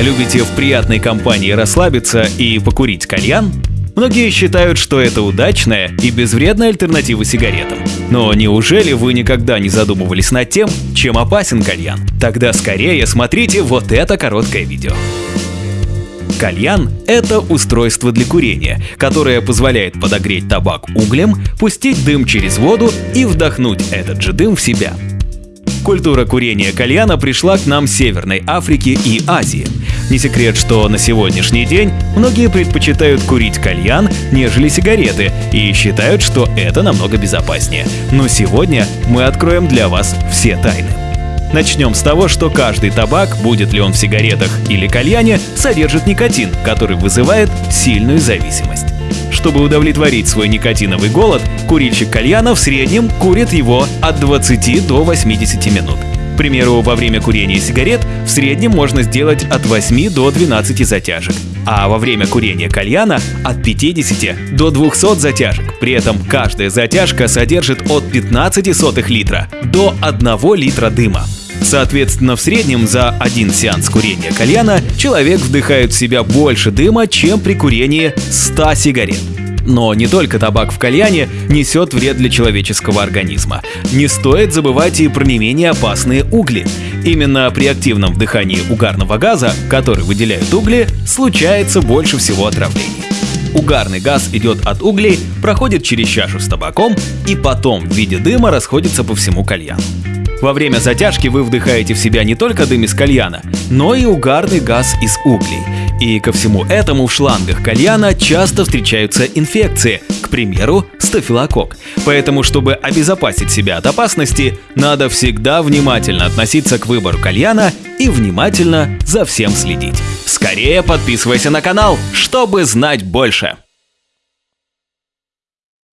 Любите в приятной компании расслабиться и покурить кальян? Многие считают, что это удачная и безвредная альтернатива сигаретам. Но неужели вы никогда не задумывались над тем, чем опасен кальян? Тогда скорее смотрите вот это короткое видео. Кальян – это устройство для курения, которое позволяет подогреть табак углем, пустить дым через воду и вдохнуть этот же дым в себя. Культура курения кальяна пришла к нам с Северной Африки и Азии. Не секрет, что на сегодняшний день многие предпочитают курить кальян, нежели сигареты, и считают, что это намного безопаснее. Но сегодня мы откроем для вас все тайны. Начнем с того, что каждый табак, будет ли он в сигаретах или кальяне, содержит никотин, который вызывает сильную зависимость. Чтобы удовлетворить свой никотиновый голод, курильщик кальяна в среднем курит его от 20 до 80 минут. К примеру, во время курения сигарет в среднем можно сделать от 8 до 12 затяжек, а во время курения кальяна от 50 до 200 затяжек. При этом каждая затяжка содержит от 15 сотых литра до 1 литра дыма. Соответственно, в среднем за один сеанс курения кальяна человек вдыхает в себя больше дыма, чем при курении 100 сигарет. Но не только табак в кальяне несет вред для человеческого организма. Не стоит забывать и про не менее опасные угли. Именно при активном вдыхании угарного газа, который выделяют угли, случается больше всего отравлений. Угарный газ идет от углей, проходит через чашу с табаком и потом в виде дыма расходится по всему кальяну. Во время затяжки вы вдыхаете в себя не только дым из кальяна, но и угарный газ из углей. И ко всему этому в шлангах кальяна часто встречаются инфекции, к примеру, стафилококк. Поэтому, чтобы обезопасить себя от опасности, надо всегда внимательно относиться к выбору кальяна и внимательно за всем следить. Скорее подписывайся на канал, чтобы знать больше.